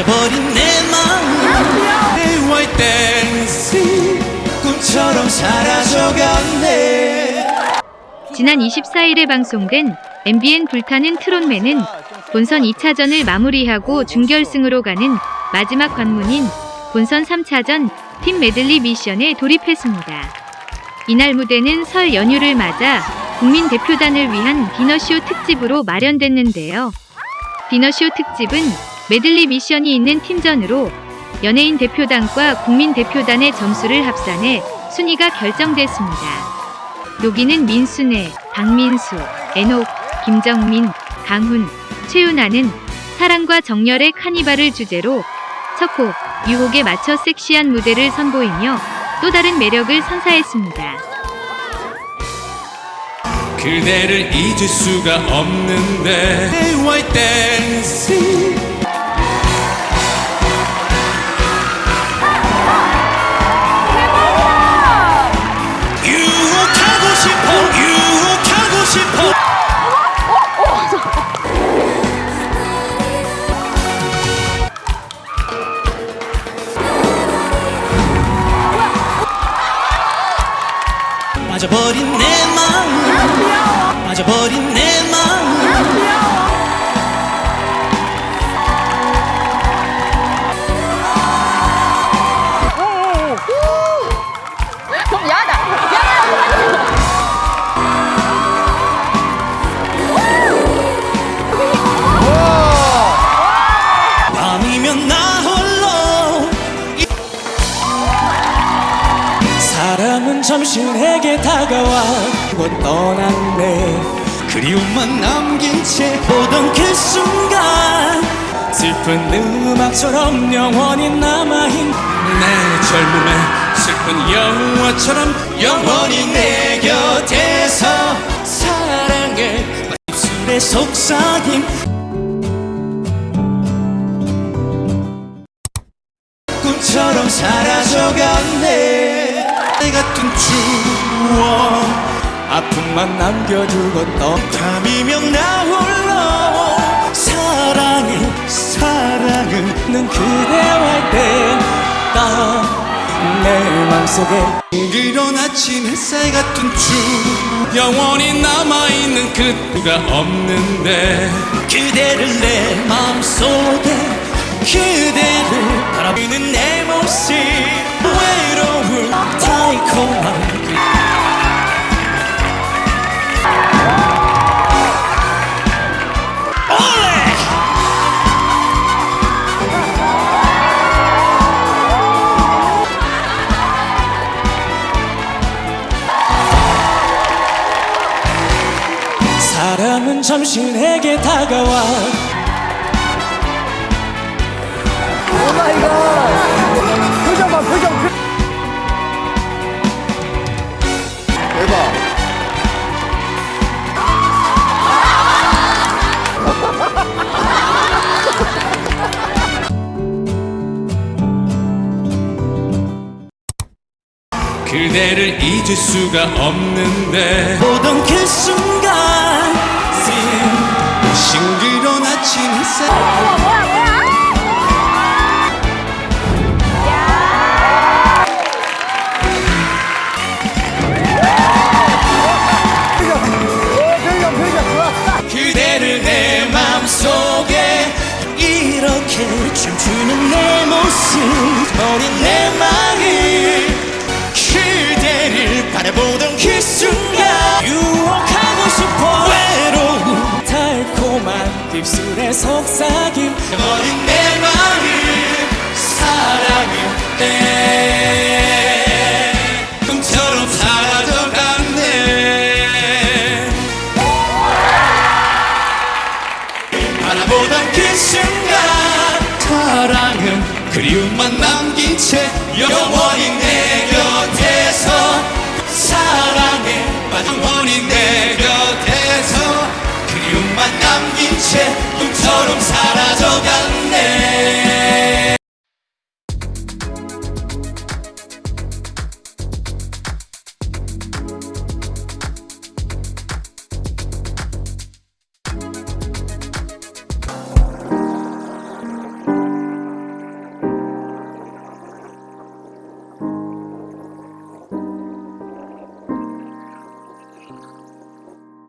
잊어버린 내 마음 Hey white dancing 꿈처럼 사라져갔네 지난 24일에 방송된 MBN 불타는 트롯맨은 본선 2차전을 마무리하고 준결승으로 가는 마지막 관문인 본선 3차전 팀 메들리 미션에 돌입했습니다. 이날 무대는 설 연휴를 맞아 국민 대표단을 위한 디너쇼 특집으로 마련됐는데요. 디너쇼 특집은 메들리 미션이 있는 팀전으로 연예인 대표단과 국민 대표단의 점수를 합산해 순위가 결정됐습니다. 여기는 민순애, 박민수, 애녹, 김정민, 강훈, 최윤아는 사랑과 정열의 카니발을 주제로 첫곡 유혹에 맞춰 섹시한 무대를 선보이며 또 다른 매력을 선사했습니다. 그대를 잊을 수가 없는데 빠져버린 내 마음. 빠져버린 내 마음 사람은 잠시 내게 다가와 곧 떠났네 그리움만 남긴 채 보던 그 순간 슬픈 음악처럼 영원히 남아있는 내 젊음의 슬픈 영화처럼 영원히 내 곁에서 사랑해. 입술에 속삭임. 꿈처럼 사라져갔네 내 같은 추억. 아픔만 남겨두고 또 밤이면 나 홀로. 사랑해 사랑은 는 그대와 때딱내 맘속에. 그런 아침 햇살 같은 추 영원히 남아있는 그가 없는데. 그대를 내 마음속에 그대를 바라보는 내 모습. 외로운 사람은 잠시 내게 다가와. 표정 봐 표정. 대박. 그대를 잊을 수가 없는데. 보던 그 순간 춤추는 내 모습 어린 내 마음 그대를 바라보던 그 순간 유혹하고 싶어. 외로운 달콤한 입술의 속삭임. 어린 내 마음 사랑을 내 그리움만 남긴 채 영원히 내 곁에서 사랑해 빠진 원인 내 곁에서 그리움만 남긴 채 꿈처럼 살아